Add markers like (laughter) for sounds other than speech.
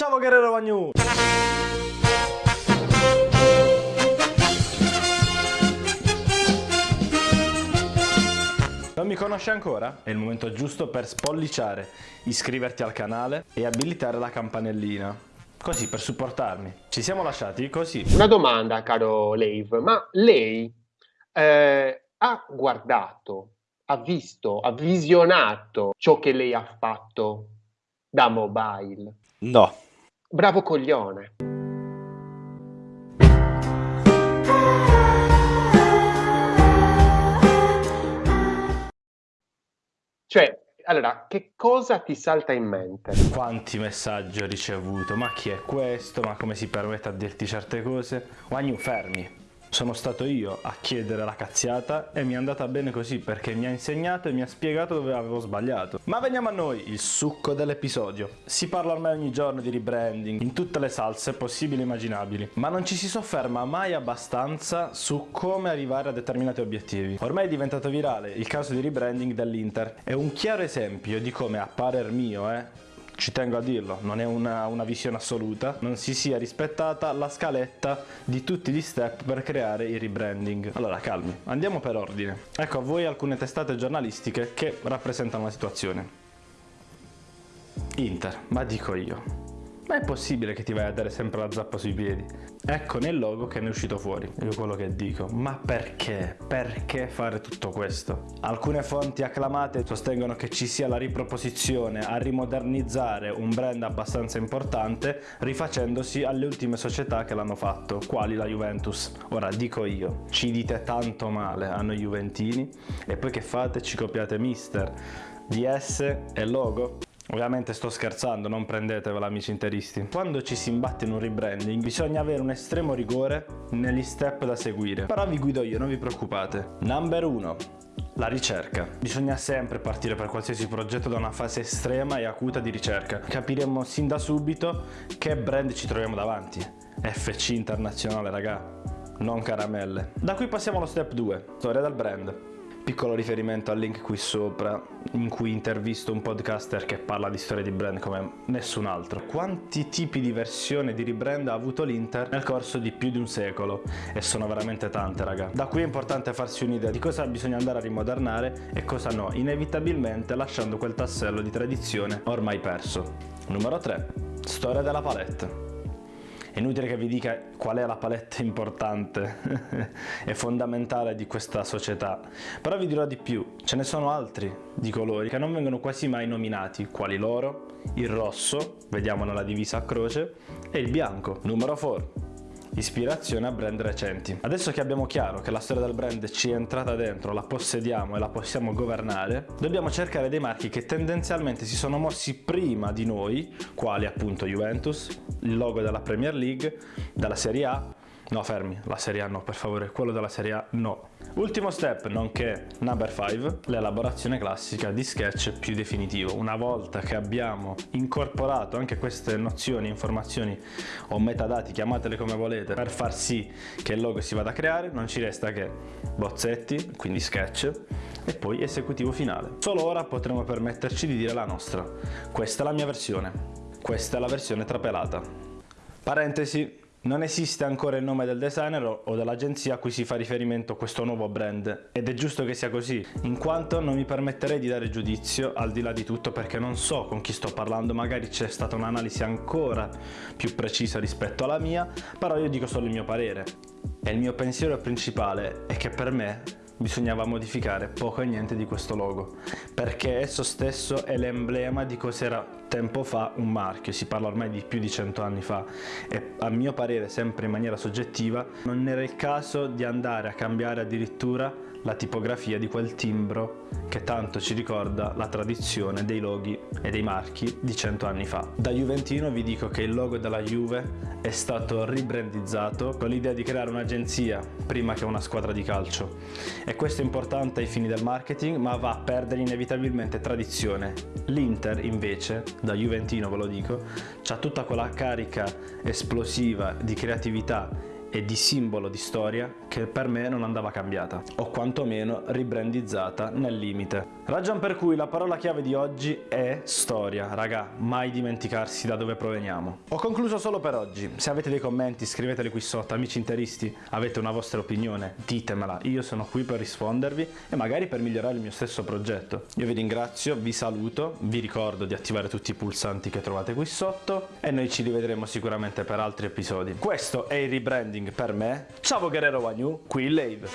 Ciao Guerrero Magnu! Non mi conosci ancora? È il momento giusto per spolliciare, iscriverti al canale e abilitare la campanellina. Così, per supportarmi. Ci siamo lasciati così. Una domanda, caro Lave, ma lei eh, ha guardato, ha visto, ha visionato ciò che lei ha fatto da mobile? No. Bravo coglione. Cioè, allora, che cosa ti salta in mente? Quanti messaggi ho ricevuto? Ma chi è questo? Ma come si permette a dirti certe cose? Wagnu, fermi. Sono stato io a chiedere la cazziata e mi è andata bene così perché mi ha insegnato e mi ha spiegato dove avevo sbagliato. Ma veniamo a noi, il succo dell'episodio. Si parla ormai ogni giorno di rebranding, in tutte le salse possibili e immaginabili, ma non ci si sofferma mai abbastanza su come arrivare a determinati obiettivi. Ormai è diventato virale il caso di rebranding dell'Inter. È un chiaro esempio di come, a parer mio, eh, ci tengo a dirlo, non è una, una, visione assoluta, non si sia rispettata la scaletta di tutti gli step per creare il rebranding. Allora calmi, andiamo per ordine. Ecco a voi alcune testate giornalistiche che rappresentano la situazione. Inter, ma dico io, ma è possibile che ti vai a dare sempre la zappa sui piedi? Ecco nel logo che ne è uscito fuori, io quello che dico. Ma perché? Perché fare tutto questo? Alcune fonti acclamate sostengono che ci sia la riproposizione a rimodernizzare un brand abbastanza importante rifacendosi alle ultime società che l'hanno fatto, quali la Juventus. Ora dico io, ci dite tanto male a noi Juventini e poi che fate? Ci copiate Mister, DS e logo? Ovviamente sto scherzando, non prendetevela amici interisti. Quando ci si imbatte in un rebranding bisogna avere un estremo rigore negli step da seguire. Però vi guido io, non vi preoccupate. Number 1. La ricerca. Bisogna sempre partire per qualsiasi progetto da una fase estrema e acuta di ricerca. Capiremo sin da subito che brand ci troviamo davanti. FC internazionale, raga. Non caramelle. Da qui passiamo allo step 2. Storia del brand piccolo riferimento al link qui sopra in cui intervisto un podcaster che parla di storie di brand come nessun altro. Quanti tipi di versione di rebrand ha avuto l'Inter nel corso di più di un secolo? E sono veramente tante raga. Da qui è importante farsi un'idea di cosa bisogna andare a rimodernare e cosa no, inevitabilmente lasciando quel tassello di tradizione ormai perso. Numero 3. Storia della palette. È inutile che vi dica qual è la palette importante (laughs) e fondamentale di questa società, però vi dirò di più, ce ne sono altri di colori che non vengono quasi mai nominati, quali loro, il rosso, vediamo nella divisa a croce, e il bianco. Numero 4 ispirazione a brand recenti. Adesso che abbiamo chiaro che la storia del brand ci è entrata dentro, la possediamo e la possiamo governare, dobbiamo cercare dei marchi che tendenzialmente si sono mossi prima di noi, quali appunto Juventus, il logo della Premier League, della Serie A, No, fermi, la Serie A no, per favore, quello della Serie A no. Ultimo step, nonché number 5, l'elaborazione classica di sketch più definitivo. Una volta che abbiamo incorporato anche queste nozioni, informazioni o metadati, chiamatele come volete, per far sì che il logo si vada a creare, non ci resta che bozzetti, quindi sketch, e poi esecutivo finale. Solo ora potremo permetterci di dire la nostra. Questa è la mia versione, questa è la versione trapelata. Parentesi, non esiste ancora il nome del designer o dell'agenzia a cui si fa riferimento questo nuovo brand ed è giusto che sia così, in quanto non mi permetterei di dare giudizio al di là di tutto perché non so con chi sto parlando, magari c'è stata un'analisi ancora più precisa rispetto alla mia, però io dico solo il mio parere. E il mio pensiero principale è che per me bisognava modificare poco e niente di questo logo, perché esso stesso è l'emblema di cos'era tempo fa un marchio, si parla ormai di più di cento anni fa e a mio parere, sempre in maniera soggettiva, non era il caso di andare a cambiare addirittura la tipografia di quel timbro che tanto ci ricorda la tradizione dei loghi e dei marchi di cento anni fa. Da Juventino vi dico che il logo della Juve è stato ribrandizzato con l'idea di creare un'agenzia prima che una squadra di calcio e questo è importante ai fini del marketing ma va a perdere inevitabilmente tradizione. L'Inter invece, da Juventino ve lo dico, ha tutta quella carica esplosiva di creatività e di simbolo di storia che per me non andava cambiata, o quantomeno ribrandizzata nel limite. Ragion per cui la parola chiave di oggi è storia, raga, mai dimenticarsi da dove proveniamo. Ho concluso solo per oggi, se avete dei commenti scriveteli qui sotto, amici interisti, avete una vostra opinione, ditemela, io sono qui per rispondervi e magari per migliorare il mio stesso progetto. Io vi ringrazio, vi saluto, vi ricordo di attivare tutti i pulsanti che trovate qui sotto e noi ci rivedremo sicuramente per altri episodi. Questo è il rebranding per me. Ciao Guerrero Wagnu, qui Lave.